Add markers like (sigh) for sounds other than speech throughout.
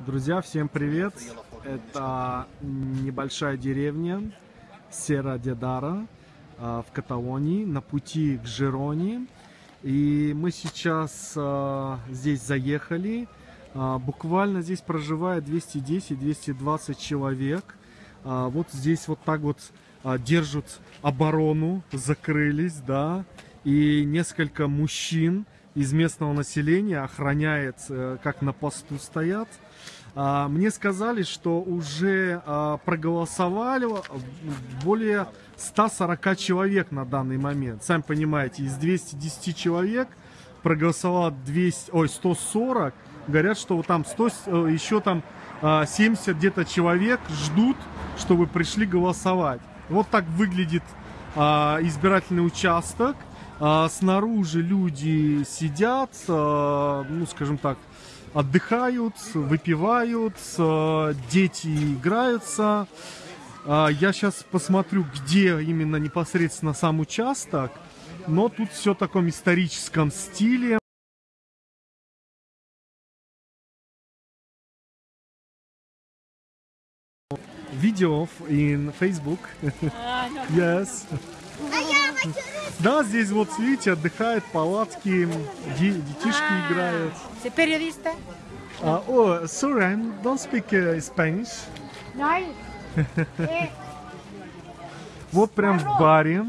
Друзья, всем привет! Это небольшая деревня Сера Дедара а, в Каталонии на пути к Жироне. И мы сейчас а, здесь заехали. А, буквально здесь проживает 210-220 человек. Вот здесь вот так вот держат оборону, закрылись, да. И несколько мужчин из местного населения охраняет, э, как на посту стоят. А, мне сказали, что уже а, проголосовали более 140 человек на данный момент. Сами понимаете, из 210 человек проголосовало 200, ой, 140. Говорят, что там 100, э, еще там 70 а, где-то человек ждут, чтобы пришли голосовать. Вот так выглядит избирательный участок. Снаружи люди сидят, ну, скажем так, отдыхают, выпивают, дети играются. А, я сейчас посмотрю, где именно непосредственно сам участок, но тут все в таком историческом стиле. Видео in Facebook. (laughs) yes. Да, здесь вот, видите, отдыхает, палатки, детишки а, играют. Ты периодиста? Uh, oh, sorry, I don't speak uh, Spanish. Eh. (laughs) Вот прям в баре.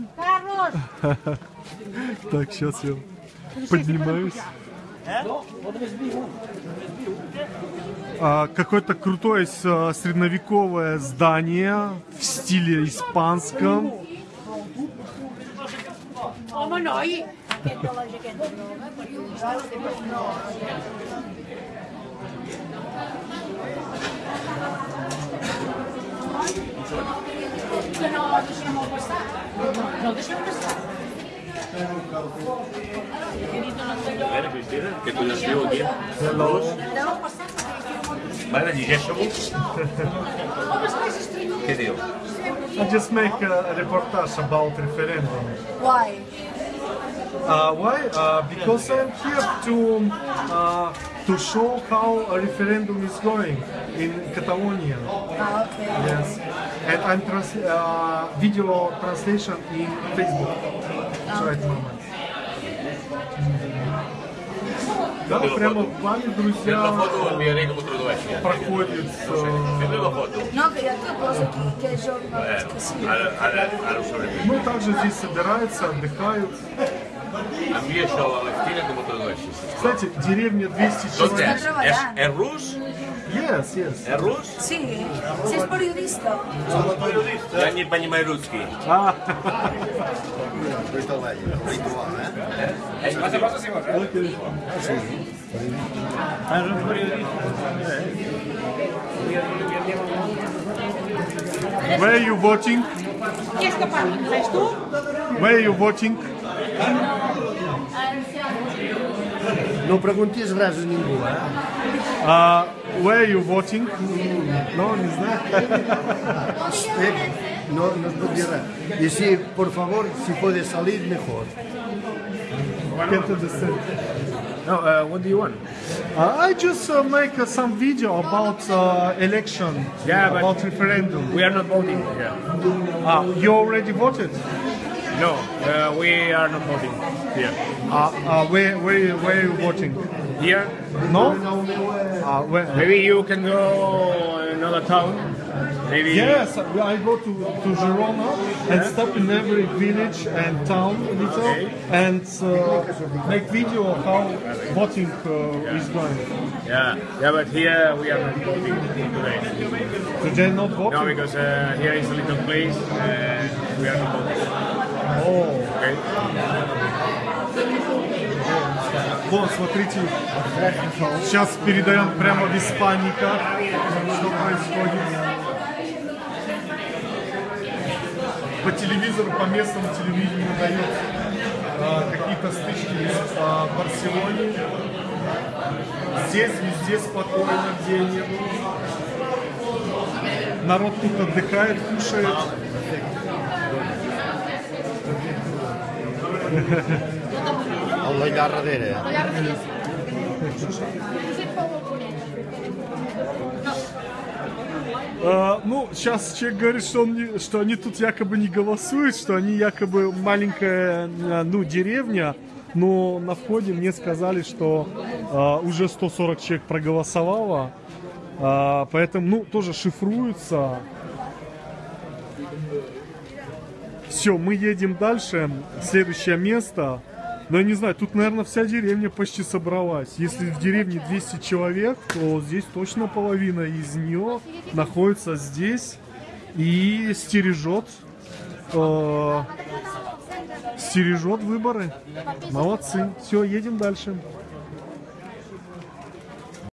(laughs) Так, сейчас я поднимаюсь. А, Какое-то крутое средневековое здание в стиле испанском. Come noi? não la passar não poi io No, diciamo questa. No, diciamo questa. Bene Cristina, che cosa scrivo qui? Bene, digestiamo. Che devo? I just make a, a reportage about referendum. Why? Uh, why? Uh, because I'm here to uh, to show how a referendum is going in Catalonia. Ah, okay. Yes, and I'm trans uh, video translation in Facebook Ah, right moment. Да, прямо в плане, друзья, проходит э, Eh. Ну, также здесь собираются, отдыхают. Кстати, деревня 200 Tot человек. rus? Yes, yes. És rus? Sì, sei periodista? Ja не понимаю русский. А, where are you voting? Where are you voting? No preguntis res a ningú, eh? Uh, where are you voting? No, не знаю. Eh, No, no es pot dir res. I si, por favor, si puede salir, mejor. Can't understand. No, uh, what do you want? Uh, I just uh, make uh, some video about uh, election, Yeah, but- about referendum. We are not voting here. Ah, you already voted? No, uh, we are not voting here. Uh, uh, where, where, where are you voting? Here, No? Uh, where? maybe you can go another town. Maybe. Yes, I go to, to Girona and stop in every village and town a little Okay. and uh, make video of how voting uh, is going. Yeah, yeah, but here we are not voting today. Today not voting? No, because uh, here is a little place and we are not voting. Oh. Okay. Вот, смотрите, сейчас передаем прямо в Испании как, что происходит. По телевизору, по местному телевидению дают а, какие-то стычки в а, Барселоне. Здесь везде спокойно, где нет. Народ тут отдыхает, кушает. (laughs) El d'allà darrere. А, ну, сейчас человек говорит, что, он не- что они тут якобы не голосуют, что они якобы маленькая, ну, деревня, но на входе мне сказали, что а, уже 140 человек проголосовало, А, поэтому, ну, тоже шифруется. Все, мы едем дальше, следующее место. Но я не знаю, тут, наверное, вся деревня почти собралась. Если в деревне 200 человек, то здесь точно половина из нее находится здесь и стережет, э, стережет выборы. Молодцы. Все, едем дальше.